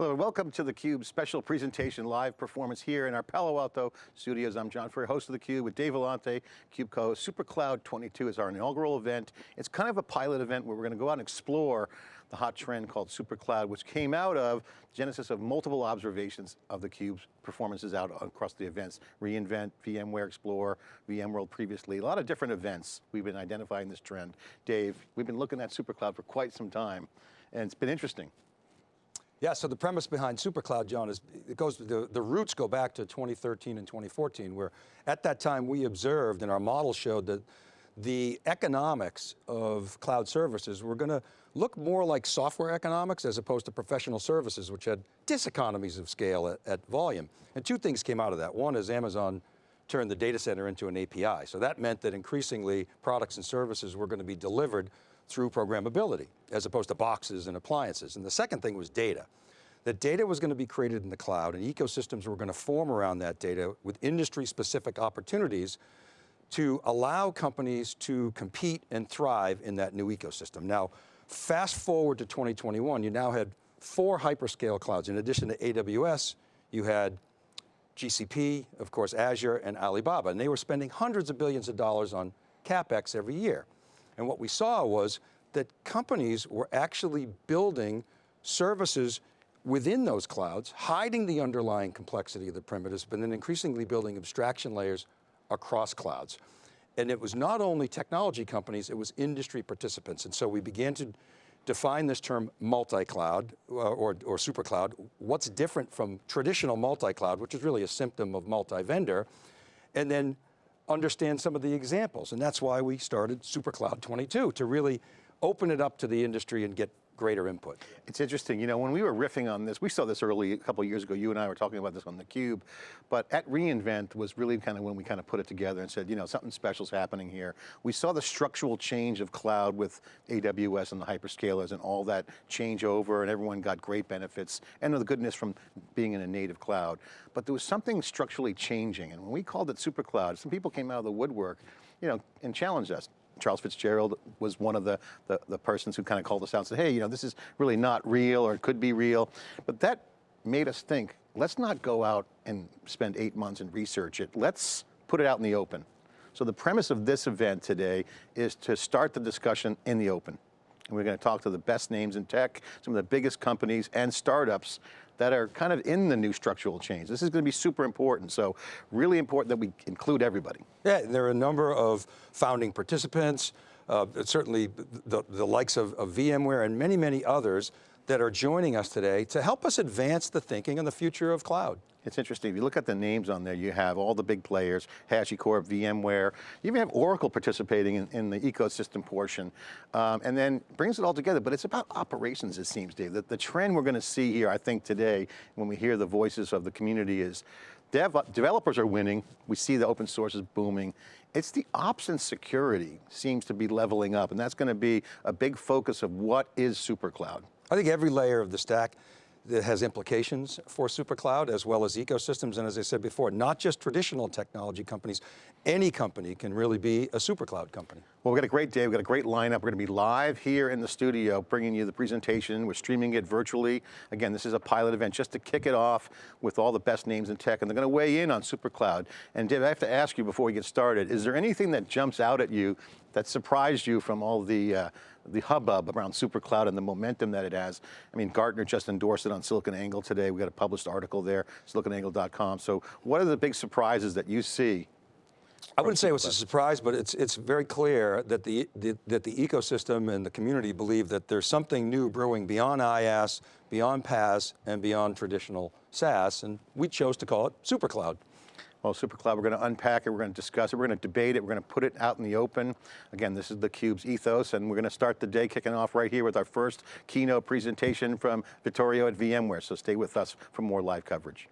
Hello, and welcome to theCUBE's special presentation live performance here in our Palo Alto studios. I'm John Furrier, host of theCUBE with Dave Vellante, CubeCo. SuperCloud 22 is our inaugural event. It's kind of a pilot event where we're going to go out and explore the hot trend called SuperCloud, which came out of genesis of multiple observations of theCUBE's performances out across the events. reInvent, VMware Explore, VMworld previously, a lot of different events. We've been identifying this trend. Dave, we've been looking at SuperCloud for quite some time, and it's been interesting. Yeah, so the premise behind SuperCloud, John, is it goes, the, the roots go back to 2013 and 2014, where at that time we observed and our model showed that the economics of cloud services were going to look more like software economics as opposed to professional services, which had diseconomies of scale at, at volume. And two things came out of that. One is Amazon turned the data center into an API. So that meant that increasingly products and services were going to be delivered through programmability, as opposed to boxes and appliances. And the second thing was data. That data was going to be created in the cloud and ecosystems were going to form around that data with industry specific opportunities to allow companies to compete and thrive in that new ecosystem. Now, fast forward to 2021, you now had four hyperscale clouds. In addition to AWS, you had GCP, of course, Azure and Alibaba, and they were spending hundreds of billions of dollars on CapEx every year. And what we saw was that companies were actually building services within those clouds, hiding the underlying complexity of the primitives, but then increasingly building abstraction layers across clouds. And it was not only technology companies, it was industry participants. And so we began to define this term multi-cloud uh, or, or super cloud. What's different from traditional multi-cloud, which is really a symptom of multi-vendor, and then understand some of the examples. And that's why we started SuperCloud 22, to really open it up to the industry and get greater input. It's interesting, you know, when we were riffing on this, we saw this early, a couple years ago, you and I were talking about this on theCUBE, but at reInvent was really kind of when we kind of put it together and said, you know, something special is happening here. We saw the structural change of cloud with AWS and the hyperscalers and all that change over and everyone got great benefits and the goodness from being in a native cloud. But there was something structurally changing and when we called it super cloud, some people came out of the woodwork, you know, and challenged us. Charles Fitzgerald was one of the, the, the persons who kind of called us out and said, hey, you know, this is really not real or it could be real. But that made us think, let's not go out and spend eight months and research it. Let's put it out in the open. So the premise of this event today is to start the discussion in the open. And we're going to talk to the best names in tech, some of the biggest companies and startups that are kind of in the new structural change. This is going to be super important, so really important that we include everybody. Yeah, there are a number of founding participants, uh, certainly the, the likes of, of VMware and many, many others that are joining us today to help us advance the thinking on the future of cloud. It's interesting, if you look at the names on there, you have all the big players, HashiCorp, VMware, you even have Oracle participating in, in the ecosystem portion, um, and then brings it all together, but it's about operations it seems, Dave. The, the trend we're going to see here, I think today, when we hear the voices of the community is, dev, developers are winning, we see the open source is booming, it's the ops and security seems to be leveling up, and that's going to be a big focus of what is SuperCloud. I think every layer of the stack that has implications for SuperCloud as well as ecosystems. And as I said before, not just traditional technology companies, any company can really be a SuperCloud company. Well, we've got a great day, we've got a great lineup. We're going to be live here in the studio, bringing you the presentation. We're streaming it virtually. Again, this is a pilot event just to kick it off with all the best names in tech, and they're going to weigh in on SuperCloud. And Dave, I have to ask you before we get started, is there anything that jumps out at you that surprised you from all the uh, the hubbub around SuperCloud and the momentum that it has. I mean, Gartner just endorsed it on SiliconANGLE today. We got a published article there, siliconangle.com. So what are the big surprises that you see I wouldn't say it was a surprise, but it's it's very clear that the, the, that the ecosystem and the community believe that there's something new brewing beyond IaaS, beyond PaaS, and beyond traditional SaaS, and we chose to call it SuperCloud. Well, SuperCloud, we're going to unpack it, we're going to discuss it, we're going to debate it, we're going to put it out in the open. Again, this is theCUBE's ethos, and we're going to start the day kicking off right here with our first keynote presentation from Vittorio at VMware, so stay with us for more live coverage.